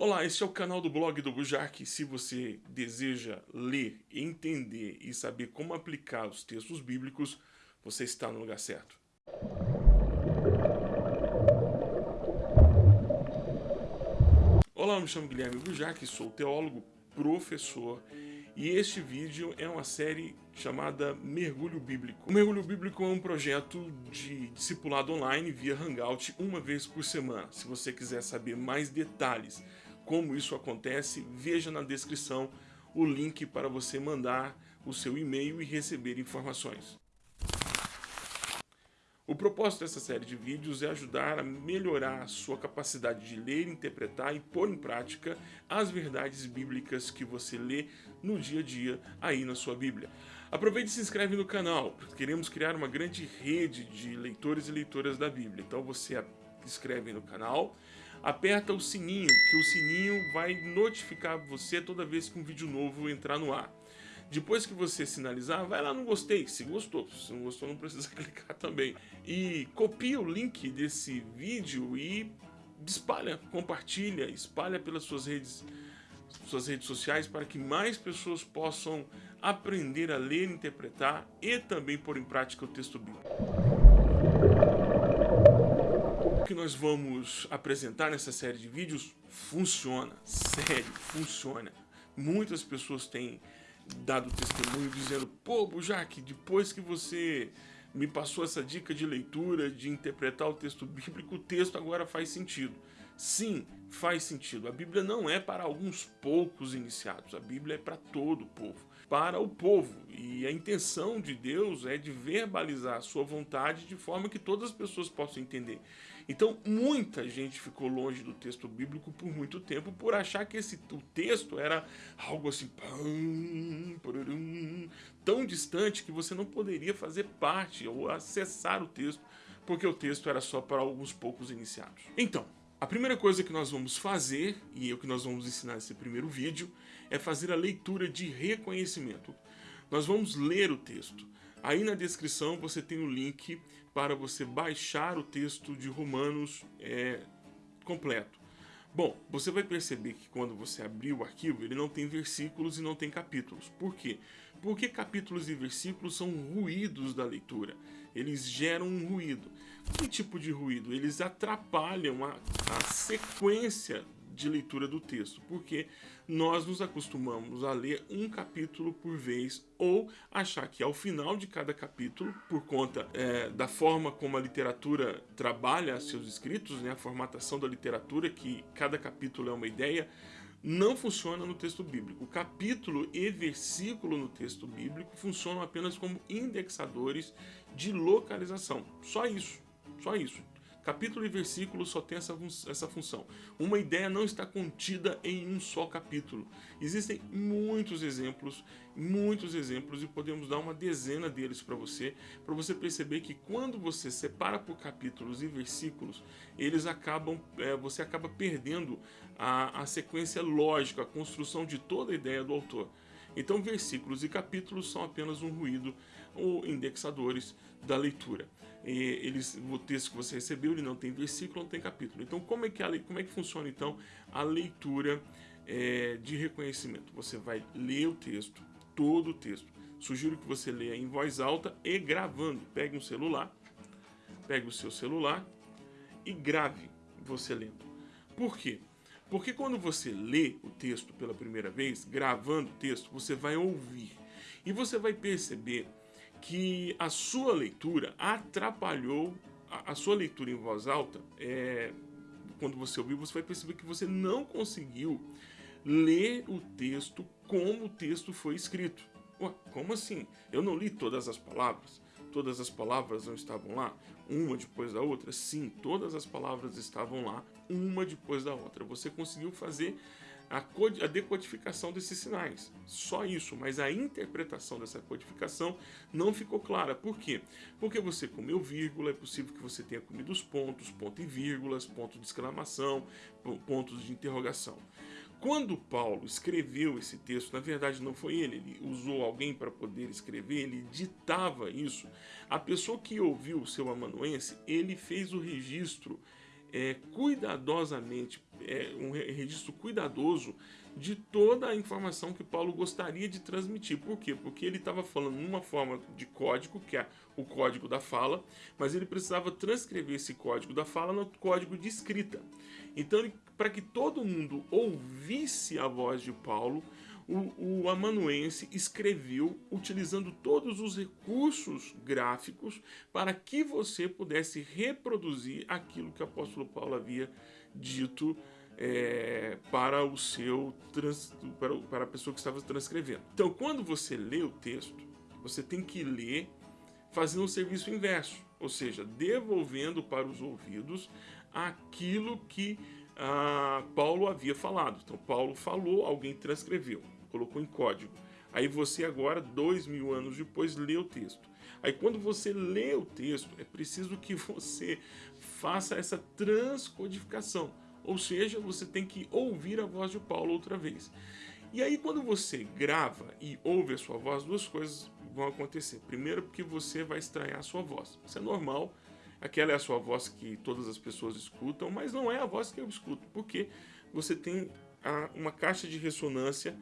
Olá, este é o canal do blog do Bujark. Se você deseja ler, entender e saber como aplicar os textos bíblicos, você está no lugar certo. Olá, eu me chamo Guilherme Bujark, sou teólogo, professor e este vídeo é uma série chamada Mergulho Bíblico. O Mergulho Bíblico é um projeto de discipulado online via Hangout uma vez por semana. Se você quiser saber mais detalhes como isso acontece, veja na descrição o link para você mandar o seu e-mail e receber informações. O propósito dessa série de vídeos é ajudar a melhorar a sua capacidade de ler, interpretar e pôr em prática as verdades bíblicas que você lê no dia a dia aí na sua Bíblia. Aproveite e se inscreve no canal, queremos criar uma grande rede de leitores e leitoras da Bíblia. Então você se inscreve no canal, aperta o sininho, que o sininho vai notificar você toda vez que um vídeo novo entrar no ar. Depois que você sinalizar, vai lá no gostei, se gostou. Se não gostou, não precisa clicar também. E copia o link desse vídeo e espalha, compartilha, espalha pelas suas redes, suas redes sociais para que mais pessoas possam aprender a ler, interpretar e também pôr em prática o texto bíblico que nós vamos apresentar nessa série de vídeos funciona, sério, funciona. Muitas pessoas têm dado testemunho dizendo, pô, Bujac, depois que você me passou essa dica de leitura, de interpretar o texto bíblico, o texto agora faz sentido. Sim, faz sentido. A Bíblia não é para alguns poucos iniciados, a Bíblia é para todo o povo, para o povo. E a intenção de Deus é de verbalizar a sua vontade de forma que todas as pessoas possam entender. Então, muita gente ficou longe do texto bíblico por muito tempo por achar que esse, o texto era algo assim tão distante que você não poderia fazer parte ou acessar o texto, porque o texto era só para alguns poucos iniciados. Então, a primeira coisa que nós vamos fazer, e é o que nós vamos ensinar nesse primeiro vídeo, é fazer a leitura de reconhecimento. Nós vamos ler o texto. Aí na descrição você tem o link para você baixar o texto de Romanos é, completo. Bom, você vai perceber que quando você abrir o arquivo, ele não tem versículos e não tem capítulos. Por quê? Porque capítulos e versículos são ruídos da leitura. Eles geram um ruído. Que tipo de ruído? Eles atrapalham a, a sequência de leitura do texto, porque nós nos acostumamos a ler um capítulo por vez ou achar que ao final de cada capítulo, por conta é, da forma como a literatura trabalha seus escritos, né, a formatação da literatura, que cada capítulo é uma ideia, não funciona no texto bíblico. O capítulo e versículo no texto bíblico funcionam apenas como indexadores de localização. Só isso, só isso. Capítulo e versículo só tem essa, essa função. Uma ideia não está contida em um só capítulo. Existem muitos exemplos, muitos exemplos, e podemos dar uma dezena deles para você, para você perceber que quando você separa por capítulos e versículos, eles acabam, é, você acaba perdendo a, a sequência lógica, a construção de toda a ideia do autor. Então, versículos e capítulos são apenas um ruído ou indexadores da leitura. Eles, o texto que você recebeu ele não tem versículo, não tem capítulo. Então, como é que, a, como é que funciona então a leitura é, de reconhecimento? Você vai ler o texto, todo o texto. Sugiro que você leia em voz alta e gravando. Pegue um celular, pegue o seu celular e grave você lendo. Por quê? Porque quando você lê o texto pela primeira vez, gravando o texto, você vai ouvir. E você vai perceber que a sua leitura atrapalhou, a, a sua leitura em voz alta, é, quando você ouviu, você vai perceber que você não conseguiu ler o texto como o texto foi escrito. Ué, como assim? Eu não li todas as palavras? Todas as palavras não estavam lá, uma depois da outra? Sim, todas as palavras estavam lá, uma depois da outra. Você conseguiu fazer a, a decodificação desses sinais. Só isso, mas a interpretação dessa codificação não ficou clara. Por quê? Porque você comeu vírgula, é possível que você tenha comido os pontos, ponto e vírgulas, ponto de exclamação, pontos de interrogação. Quando Paulo escreveu esse texto, na verdade não foi ele, ele usou alguém para poder escrever, ele ditava isso. A pessoa que ouviu o seu amanuense, ele fez o registro é, cuidadosamente, é, um registro cuidadoso de toda a informação que Paulo gostaria de transmitir. Por quê? Porque ele estava falando numa forma de código, que é o código da fala, mas ele precisava transcrever esse código da fala no código de escrita. Então, para que todo mundo ouvisse a voz de Paulo, o, o amanuense escreveu utilizando todos os recursos gráficos para que você pudesse reproduzir aquilo que o apóstolo Paulo havia dito é, para o seu trans, para, para a pessoa que estava transcrevendo. Então, quando você lê o texto, você tem que ler fazendo um serviço inverso, ou seja, devolvendo para os ouvidos aquilo que ah, Paulo havia falado. Então, Paulo falou, alguém transcreveu, colocou em código. Aí você agora, dois mil anos depois, lê o texto. Aí quando você lê o texto, é preciso que você faça essa transcodificação. Ou seja, você tem que ouvir a voz de Paulo outra vez. E aí, quando você grava e ouve a sua voz, duas coisas vão acontecer. Primeiro, porque você vai estranhar a sua voz. Isso é normal. Aquela é a sua voz que todas as pessoas escutam, mas não é a voz que eu escuto, porque você tem uma caixa de ressonância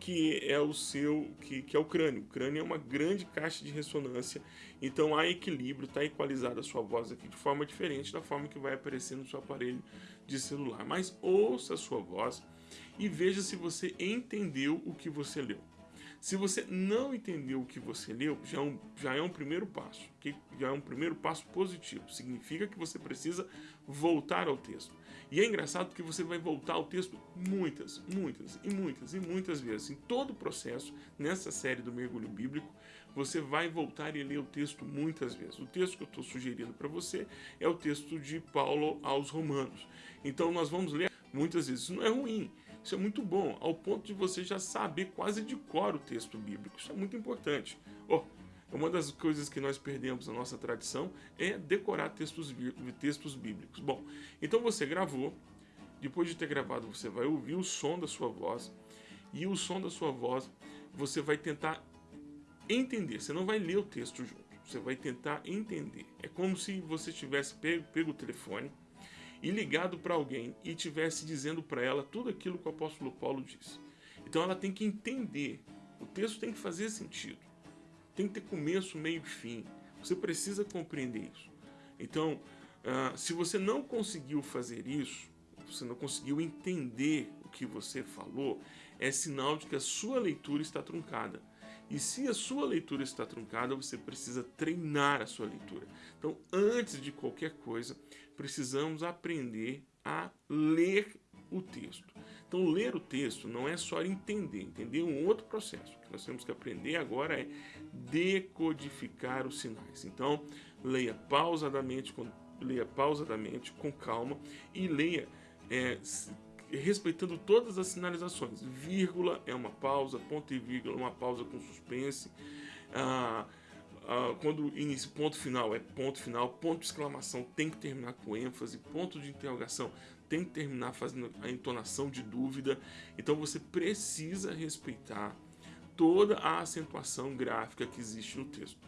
que é o seu, que, que é o crânio. O crânio é uma grande caixa de ressonância, então há equilíbrio, está equalizada a sua voz aqui de forma diferente da forma que vai aparecer no seu aparelho de celular. Mas ouça a sua voz e veja se você entendeu o que você leu. Se você não entendeu o que você leu, já é um, já é um primeiro passo, que já é um primeiro passo positivo. Significa que você precisa voltar ao texto. E é engraçado porque você vai voltar ao texto muitas, muitas e muitas e muitas vezes. Em todo o processo, nessa série do mergulho bíblico, você vai voltar e ler o texto muitas vezes. O texto que eu estou sugerindo para você é o texto de Paulo aos Romanos. Então nós vamos ler muitas vezes. Isso não é ruim, isso é muito bom, ao ponto de você já saber quase de cor o texto bíblico. Isso é muito importante. Oh, uma das coisas que nós perdemos na nossa tradição é decorar textos, textos bíblicos. Bom, então você gravou, depois de ter gravado, você vai ouvir o som da sua voz, e o som da sua voz você vai tentar entender. Você não vai ler o texto junto, você vai tentar entender. É como se você tivesse pego, pego o telefone e ligado para alguém e tivesse dizendo para ela tudo aquilo que o apóstolo Paulo disse. Então ela tem que entender. O texto tem que fazer sentido tem que ter começo, meio e fim. Você precisa compreender isso. Então, uh, se você não conseguiu fazer isso, você não conseguiu entender o que você falou, é sinal de que a sua leitura está truncada. E se a sua leitura está truncada, você precisa treinar a sua leitura. Então, antes de qualquer coisa, precisamos aprender a ler o texto. Então, ler o texto não é só entender, entender um outro processo. O que nós temos que aprender agora é decodificar os sinais. Então, leia pausadamente, com, leia pausadamente, com calma e leia é, respeitando todas as sinalizações. Vírgula é uma pausa, ponto e vírgula é uma pausa com suspense. Ah, ah, quando inicia ponto final é ponto final, ponto de exclamação tem que terminar com ênfase, ponto de interrogação tem que terminar fazendo a entonação de dúvida. Então você precisa respeitar toda a acentuação gráfica que existe no texto.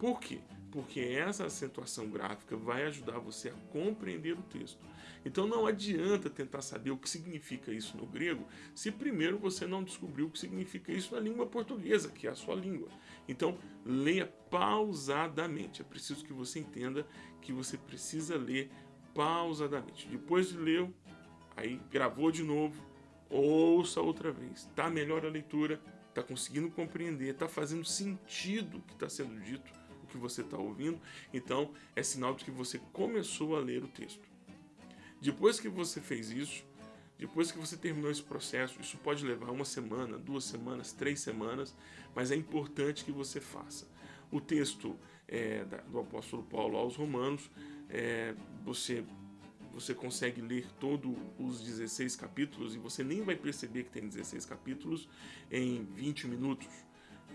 Por quê? Porque essa acentuação gráfica vai ajudar você a compreender o texto. Então não adianta tentar saber o que significa isso no grego, se primeiro você não descobriu o que significa isso na língua portuguesa, que é a sua língua. Então leia pausadamente. É preciso que você entenda que você precisa ler pausadamente. Depois de ler, aí gravou de novo, ouça outra vez. Tá melhor a leitura, tá conseguindo compreender, tá fazendo sentido o que está sendo dito, o que você está ouvindo. Então é sinal de que você começou a ler o texto. Depois que você fez isso, depois que você terminou esse processo, isso pode levar uma semana, duas semanas, três semanas, mas é importante que você faça. O texto é, do apóstolo Paulo aos Romanos é, você você consegue ler todos os 16 capítulos e você nem vai perceber que tem 16 capítulos em 20 minutos.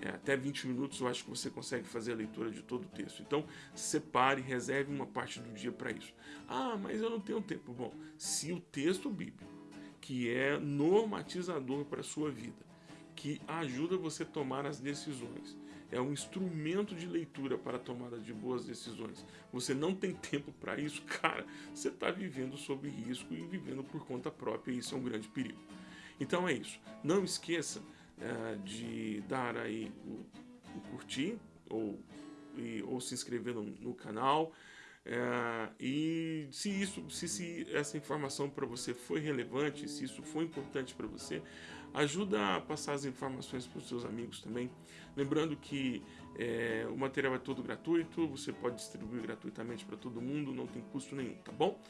É, até 20 minutos eu acho que você consegue fazer a leitura de todo o texto. Então, separe, reserve uma parte do dia para isso. Ah, mas eu não tenho tempo. Bom, se o texto bíblico, que é normatizador para a sua vida, que ajuda você a tomar as decisões, é um instrumento de leitura para a tomada de boas decisões. Você não tem tempo para isso, cara, você está vivendo sob risco e vivendo por conta própria, e isso é um grande perigo. Então é isso. Não esqueça é, de dar aí o, o curtir ou, e, ou se inscrever no, no canal. É, e se isso, se, se essa informação para você foi relevante, se isso foi importante para você, ajuda a passar as informações para os seus amigos também. Lembrando que é, o material é todo gratuito, você pode distribuir gratuitamente para todo mundo, não tem custo nenhum, tá bom?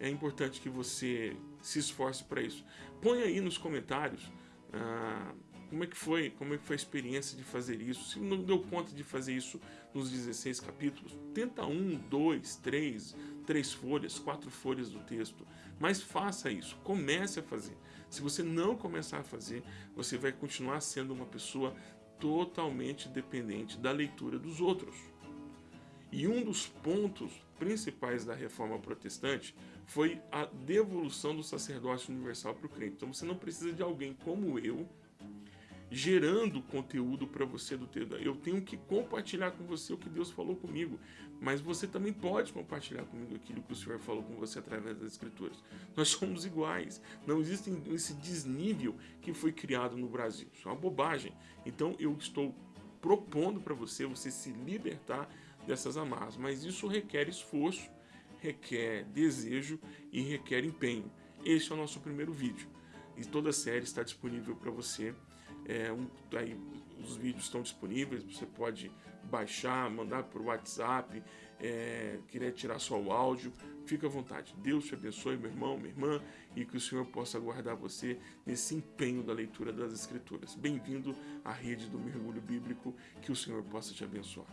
É importante que você se esforce para isso. Põe aí nos comentários ah, como é que foi, como é que foi a experiência de fazer isso. Se não deu conta de fazer isso nos 16 capítulos, tenta um, dois, três, três folhas, quatro folhas do texto, mas faça isso, comece a fazer. Se você não começar a fazer, você vai continuar sendo uma pessoa totalmente dependente da leitura dos outros. E um dos pontos principais da reforma protestante foi a devolução do sacerdócio universal para o crente. Então você não precisa de alguém como eu gerando conteúdo para você do teu. Eu tenho que compartilhar com você o que Deus falou comigo, mas você também pode compartilhar comigo aquilo que o Senhor falou com você através das Escrituras. Nós somos iguais. Não existe esse desnível que foi criado no Brasil. Isso é uma bobagem. Então eu estou propondo para você você se libertar dessas amarras, mas isso requer esforço, requer desejo e requer empenho. Este é o nosso primeiro vídeo e toda a série está disponível para você é, um, aí, os vídeos estão disponíveis, você pode baixar, mandar por WhatsApp, é, querer tirar só o áudio, fica à vontade. Deus te abençoe, meu irmão, minha irmã, e que o Senhor possa guardar você nesse empenho da leitura das Escrituras. Bem-vindo à rede do mergulho bíblico, que o Senhor possa te abençoar.